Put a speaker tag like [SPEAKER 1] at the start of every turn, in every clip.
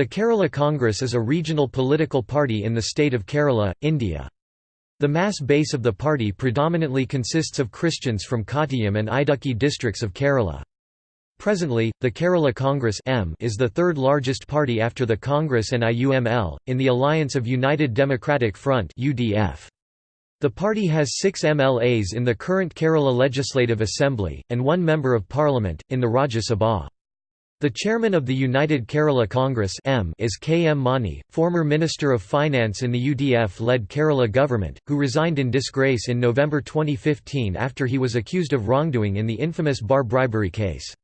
[SPEAKER 1] The Kerala Congress is a regional political party in the state of Kerala, India. The mass base of the party predominantly consists of Christians from Kottayam and Idukki districts of Kerala. Presently, the Kerala Congress M is the third largest party after the Congress and IUML, in the alliance of United Democratic Front UDF. The party has six MLAs in the current Kerala Legislative Assembly, and one Member of Parliament, in the Rajya Sabha. The chairman of the United Kerala Congress M is K. M. Mani, former Minister of Finance in the UDF-led Kerala government, who resigned in disgrace in November 2015 after he was accused of wrongdoing in the infamous bar bribery case.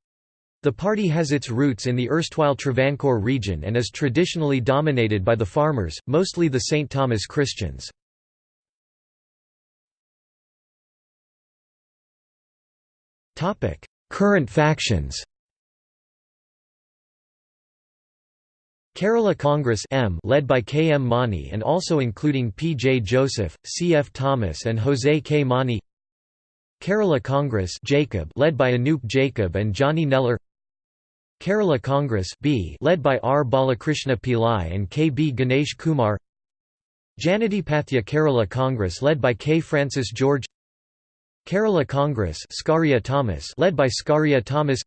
[SPEAKER 1] The party has its roots in the erstwhile Travancore region and is traditionally dominated by the farmers, mostly the St. Thomas Christians. Current factions Kerala Congress M led by K. M. Mani and also including P. J. Joseph, C. F. Thomas and Jose K. Mani Kerala Congress Jacob led by Anup Jacob and Johnny Nellore Kerala Congress B led by R. Balakrishna Pillai and K. B. Ganesh Kumar Janadhipathya Kerala Congress led by K. Francis George Kerala Congress Scaria Thomas led by Scaria Thomas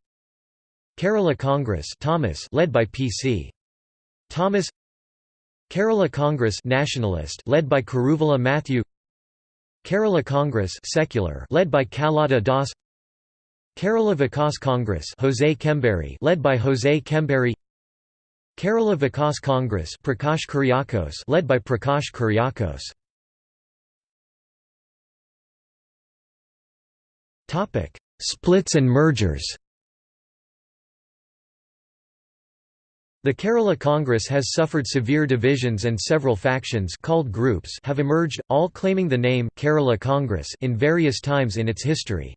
[SPEAKER 1] Kerala Congress Thomas led by P.C. Thomas Kerala Congress Nationalist led by Karuvala Matthew Kerala Congress Secular led by Kallada Das Kerala Vikas Congress Jose Kemberi led by Jose Kemberi Kerala Vikas Congress Prakash Kuriakose led by Prakash Kuriakose Topic Splits and mergers The Kerala Congress has suffered severe divisions and several factions called groups have emerged, all claiming the name Kerala Congress in various times in its history.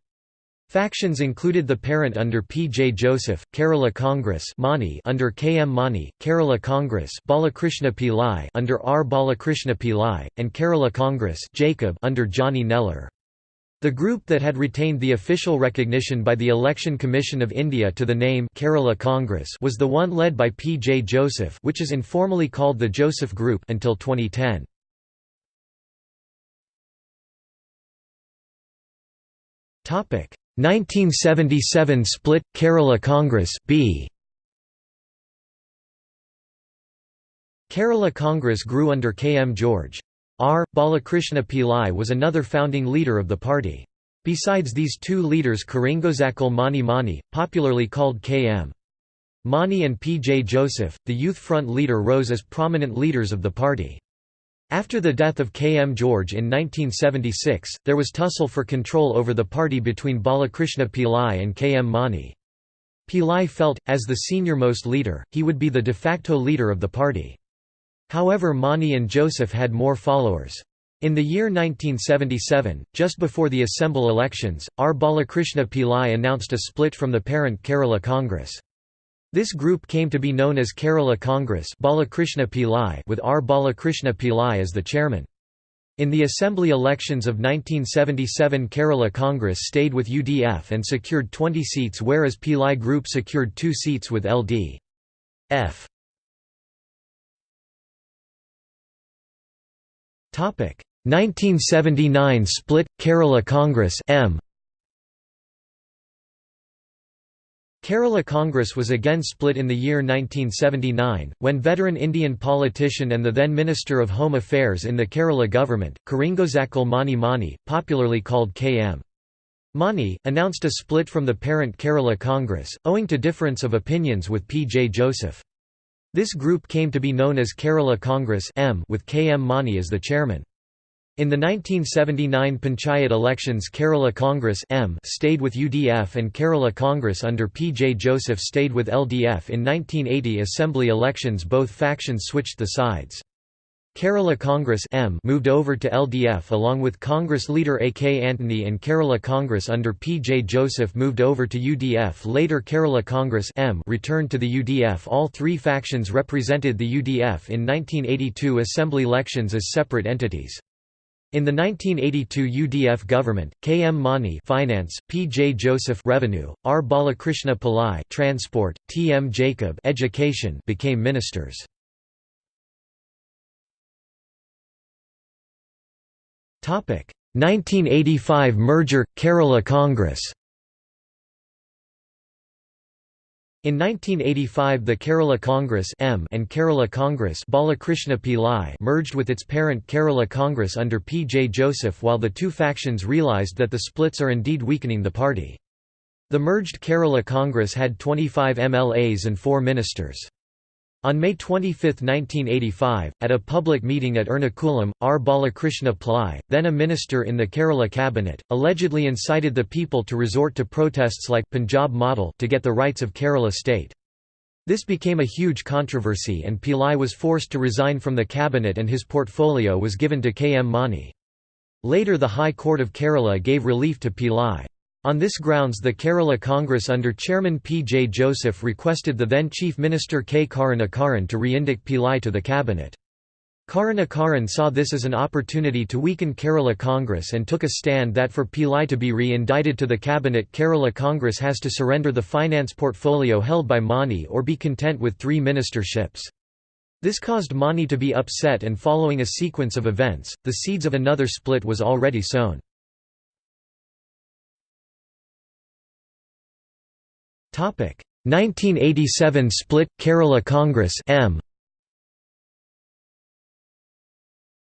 [SPEAKER 1] Factions included the parent under P. J. Joseph, Kerala Congress Mani under K. M. Mani, Kerala Congress Balakrishna Pillai under R. Balakrishna Pillai, and Kerala Congress Jacob under Johnny Nellore. The group that had retained the official recognition by the Election Commission of India to the name Kerala Congress was the one led by P. J. Joseph which is informally called the Joseph Group until 2010. Topic 1977 split Kerala Congress B Kerala Congress grew under K. M. George. R. Balakrishna Pillai was another founding leader of the party. Besides these two leaders Karingozakal Mani Mani, popularly called K.M. Mani and P. J. Joseph, the Youth Front leader rose as prominent leaders of the party. After the death of K. M. George in 1976, there was tussle for control over the party between Balakrishna Pillai and K. M. Mani. Pillai felt, as the senior-most leader, he would be the de facto leader of the party. However Mani and Joseph had more followers. In the year 1977, just before the Assembly elections, R. Balakrishna Pillai announced a split from the parent Kerala Congress. This group came to be known as Kerala Congress Balakrishna Pillai with R. Balakrishna Pillai as the chairman. In the assembly elections of 1977 Kerala Congress stayed with UDF and secured 20 seats whereas Pillai group secured two seats with LD. Topic 1979 split Kerala Congress M Kerala Congress was again split in the year 1979, when veteran Indian politician and the then Minister of Home Affairs in the Kerala government, Karingozakal Mani Mani, popularly called K.M. Mani, announced a split from the parent Kerala Congress, owing to difference of opinions with P. J. Joseph. This group came to be known as Kerala Congress M with K. M. Mani as the chairman. In the 1979 Panchayat elections Kerala Congress M stayed with UDF and Kerala Congress under P. J. Joseph stayed with LDF in 1980 assembly elections both factions switched the sides. Kerala Congress M moved over to LDF along with Congress leader A. K. Antony and Kerala Congress under P. J. Joseph moved over to UDF later Kerala Congress M returned to the UDF All three factions represented the UDF in 1982 assembly elections as separate entities. In the 1982 UDF government, K. M. Mani Finance, P. J. Joseph Revenue, R. Balakrishna Pillai Transport, T. M. Jacob Education became ministers. 1985 merger Kerala Congress In 1985 the Kerala Congress M and Kerala Congress Balakrishna Pillai merged with its parent Kerala Congress under P. J. Joseph while the two factions realised that the splits are indeed weakening the party. The merged Kerala Congress had 25 MLAs and 4 ministers. On May 25, 1985, at a public meeting at Ernakulam, R. Balakrishna Pillai, then a minister in the Kerala cabinet, allegedly incited the people to resort to protests like Punjab model to get the rights of Kerala state. This became a huge controversy and Pillai was forced to resign from the cabinet and his portfolio was given to K. M. Mani. Later the High Court of Kerala gave relief to Pillai. On this grounds the Kerala Congress under Chairman P. J. Joseph requested the then Chief Minister K. Karunakaran to re-indict Pillai to the cabinet. Karunakaran saw this as an opportunity to weaken Kerala Congress and took a stand that for Pillai to be re-indicted to the cabinet Kerala Congress has to surrender the finance portfolio held by Mani or be content with three ministerships. This caused Mani to be upset and following a sequence of events, the seeds of another split was already sown. 1987 split Kerala Congress M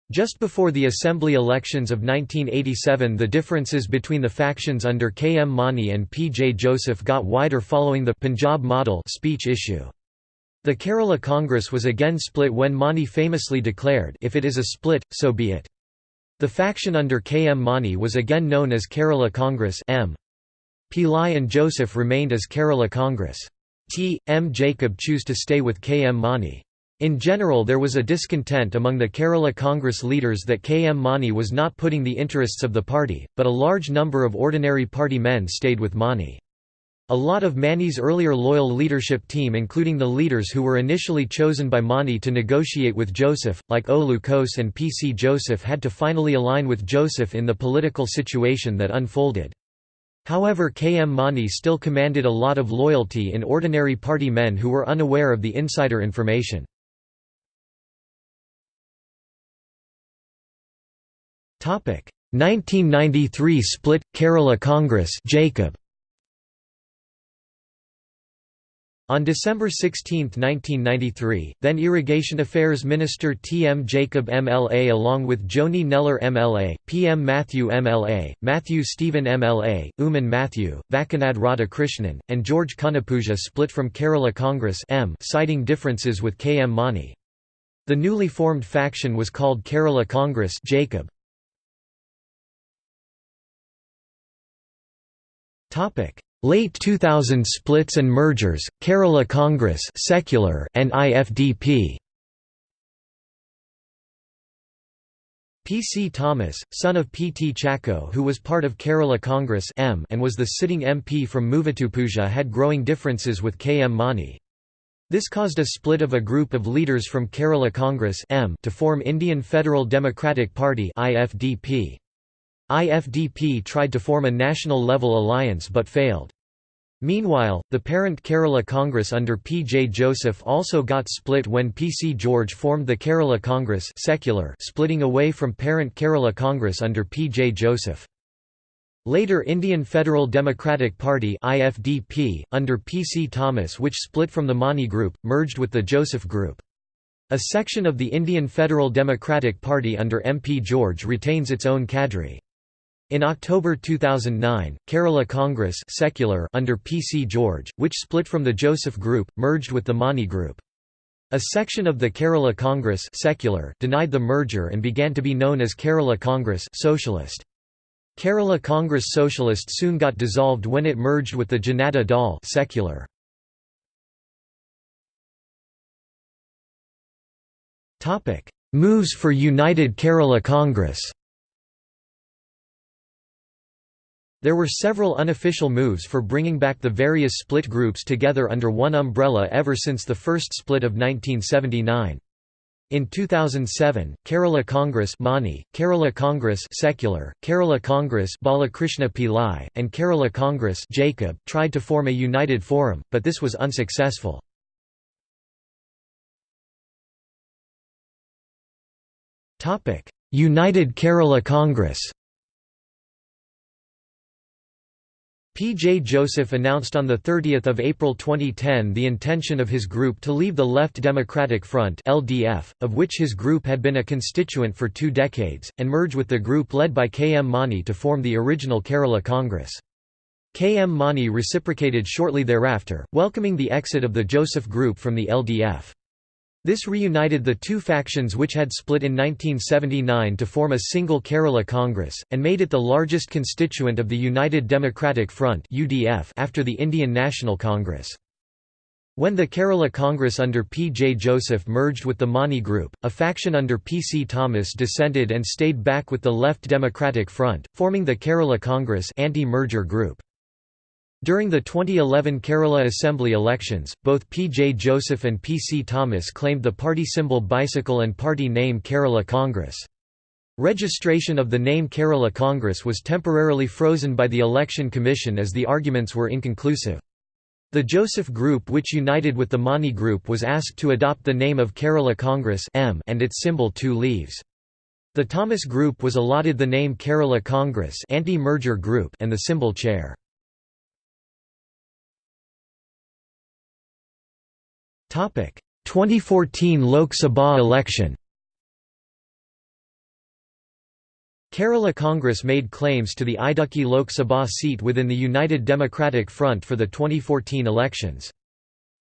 [SPEAKER 1] Just before the assembly elections of 1987 the differences between the factions under K. M. Mani and P. J. Joseph got wider following the Punjab model speech issue. The Kerala Congress was again split when Mani famously declared if it is a split, so be it. The faction under K. M. Mani was again known as Kerala Congress M. Pillai and Joseph remained as Kerala Congress. T. M. Jacob chose to stay with K. M. Mani. In general there was a discontent among the Kerala Congress leaders that K. M. Mani was not putting the interests of the party, but a large number of ordinary party men stayed with Mani. A lot of Mani's earlier loyal leadership team including the leaders who were initially chosen by Mani to negotiate with Joseph, like O. Lucose and P. C. Joseph had to finally align with Joseph in the political situation that unfolded. However K. M. Mani still commanded a lot of loyalty in ordinary party men who were unaware of the insider information. Topic 1993 split Kerala Congress Jacob On December 16, 1993, then Irrigation Affairs Minister T. M. Jacob MLA along with Joni Neller MLA, P. M. Matthew MLA, Matthew Stephen MLA, Uman Matthew, Vakkanad Radhakrishnan, and George Kunnapuja split from Kerala Congress M citing differences with K. M. Mani. The newly formed faction was called Kerala Congress Jacob. Late 2000 splits and mergers, Kerala Congress secular and IFDP. P. C. Thomas, son of P. T. Chacko who was part of Kerala Congress M and was the sitting MP from Muvatupuzha had growing differences with K. M. Mani. This caused a split of a group of leaders from Kerala Congress M to form Indian Federal Democratic Party IFDP. IFDP tried to form a national-level alliance but failed. Meanwhile, the parent Kerala Congress under P. J. Joseph also got split when P. C. George formed the Kerala Congress secular splitting away from parent Kerala Congress under P. J. Joseph. Later Indian Federal Democratic Party IFDP, under P. C. Thomas which split from the Mani Group, merged with the Joseph Group. A section of the Indian Federal Democratic Party under M. P. George retains its own cadre. In October 2009, Kerala Congress secular under P. C. George, which split from the Joseph Group, merged with the Mani Group. A section of the Kerala Congress secular denied the merger and began to be known as Kerala Congress Socialist. Kerala Congress Socialist soon got dissolved when it merged with the Janata Dal secular. Moves for United Kerala Congress There were several unofficial moves for bringing back the various split groups together under one umbrella ever since the first split of 1979. In 2007, Kerala Congress Mani, Kerala Congress Secular, Kerala Congress Balakrishna Pillai, and Kerala Congress Jacob tried to form a united forum, but this was unsuccessful. United Kerala Congress P. J. Joseph announced on 30 April 2010 the intention of his group to leave the Left Democratic Front LDF, of which his group had been a constituent for two decades, and merge with the group led by K. M. Mani to form the original Kerala Congress. K. M. Mani reciprocated shortly thereafter, welcoming the exit of the Joseph Group from the LDF. This reunited the two factions which had split in 1979 to form a single Kerala Congress, and made it the largest constituent of the United Democratic Front after the Indian National Congress. When the Kerala Congress under P. J. Joseph merged with the Mani Group, a faction under P. C. Thomas dissented and stayed back with the Left Democratic Front, forming the Kerala Congress anti-merger group. During the 2011 Kerala Assembly elections, both P. J. Joseph and P. C. Thomas claimed the party symbol bicycle and party name Kerala Congress. Registration of the name Kerala Congress was temporarily frozen by the Election Commission as the arguments were inconclusive. The Joseph Group which united with the Mani Group was asked to adopt the name of Kerala Congress and its symbol two leaves. The Thomas Group was allotted the name Kerala Congress anti-merger group and the symbol chair. 2014 Lok Sabha election Kerala Congress made claims to the Idukki Lok Sabha seat within the United Democratic Front for the 2014 elections.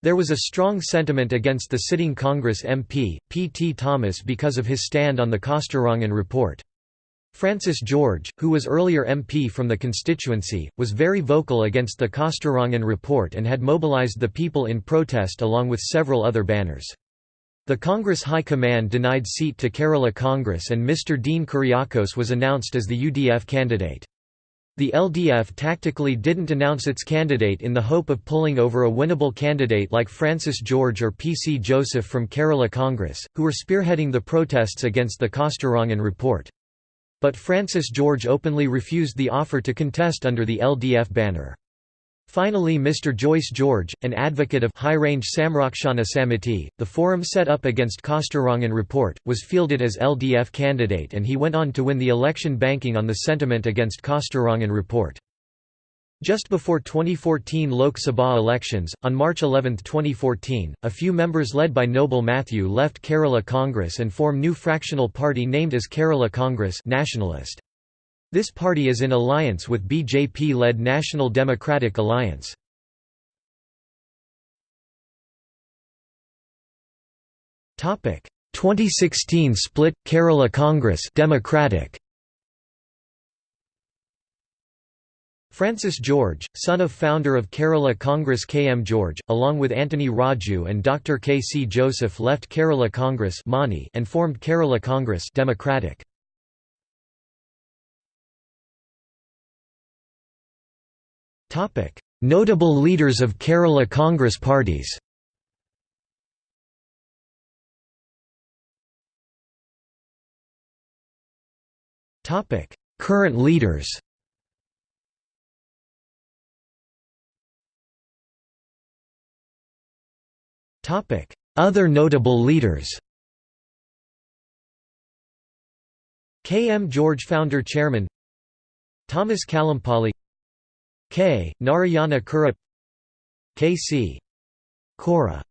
[SPEAKER 1] There was a strong sentiment against the sitting Congress MP, P. T. Thomas because of his stand on the Kasturirangan report. Francis George, who was earlier MP from the constituency, was very vocal against the Kasturirangan report and had mobilized the people in protest along with several other banners. The Congress High Command denied seat to Kerala Congress and Mr Dean Kuriakose was announced as the UDF candidate. The LDF tactically didn't announce its candidate in the hope of pulling over a winnable candidate like Francis George or P. C. Joseph from Kerala Congress, who were spearheading the protests against the Kasturirangan report. But Francis George openly refused the offer to contest under the LDF banner. Finally Mr. Joyce George, an advocate of High-Range Samrakshana Samiti, the forum set up against Kasturirangan report, was fielded as LDF candidate and he went on to win the election banking on the sentiment against Kasturirangan report. Just before 2014 Lok Sabha elections, on March 11, 2014, a few members led by Noble Matthew left Kerala Congress and form new fractional party named as Kerala Congress Nationalist. This party is in alliance with BJP-led National Democratic Alliance. Topic 2016 split Kerala Congress Democratic Francis George, son of founder of Kerala Congress K. M. George, along with Anthony Raju and Dr. K. C. Joseph left Kerala Congress and formed Kerala Congress Democratic. Notable leaders of Kerala Congress parties Current leaders Other notable leaders K. M. George Founder Chairman Thomas Kalampali K. Narayana Kurup K. C. Kora